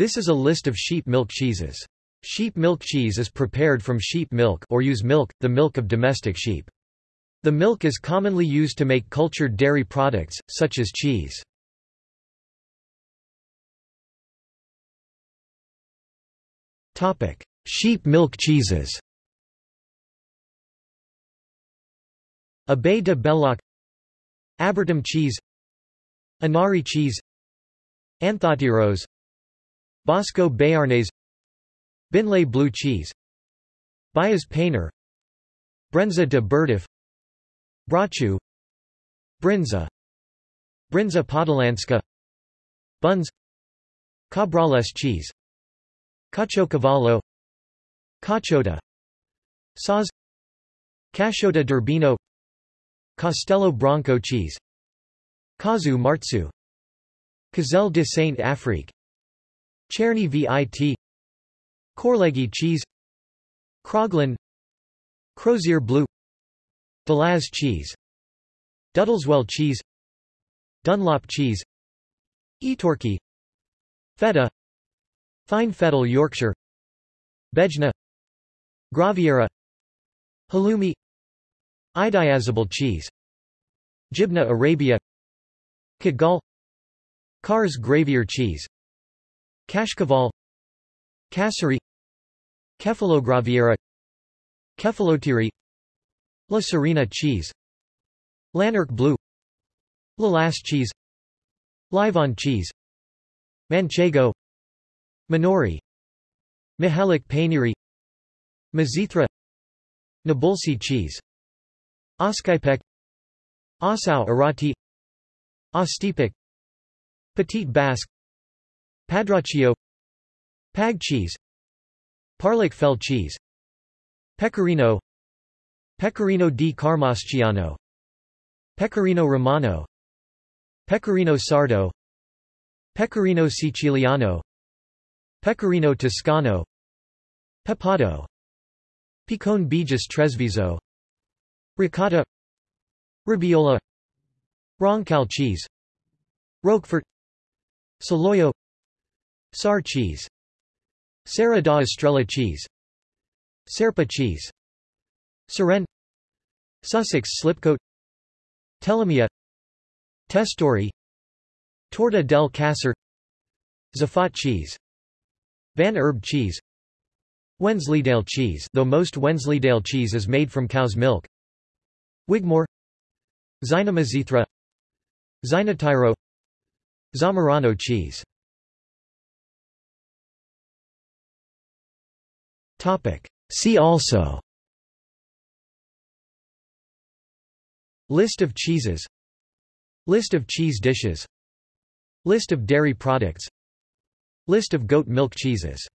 This is a list of sheep milk cheeses. Sheep milk cheese is prepared from sheep milk or ewe's milk, the milk of domestic sheep. The milk is commonly used to make cultured dairy products, such as cheese. sheep milk cheeses Abbaye de Belloc Abertam cheese Anari cheese Anthotyros Bosco Béarnais Beenleigh blue cheese Beyaz peynir Brânză de burduf Brocciu Bryndza Bryndza Podhalańska Bundz Cabrales cheese Caciocavallo Cachota Saz Casciotta d'Urbino Castelo Branco cheese Casu Marzu Cazelle de Saint-Affrique Cherni Vit Corleggy cheese Kroglin Crozier blue Delaz cheese Duddleswell cheese Dunlop cheese Etorki Feta Fine Fettle Yorkshire Gbejna Graviera Halloumi Idiazabal cheese Jibneh Arabieh Kidgal Kars gravyer cheese Kashkaval Kasseri Kefalograviera Kefalotiri La Serena cheese Lanark blue Lalas cheese Livon cheese Manchego Manouri Mihalik Painiri Mizithra Nabulsi cheese Oscypek Osau Arati Ostipik Petit Basque Padraccio Pag cheese Parlick Fell cheese Pecorino Pecorino di Carmasciano Pecorino Romano Pecorino Sardo Pecorino Siciliano Pecorino Toscano Pepato Picón Bejes-Tresviso Ricotta Robiola Roncal cheese Roquefort Saloyo Sar cheese. Serra da Estrela cheese. Serpa cheese. Seren Sussex slipcoat. Telemea. Testori. Torta del Casar Zafat cheese. Van Herb cheese. Wensleydale cheese. Though most Wensleydale cheese is made from cow's milk. Wigmore. Xynomizithra Xynotyro Zamorano cheese See also. List of cheeses. List of cheese dishes. List of dairy products. List of goat milk cheeses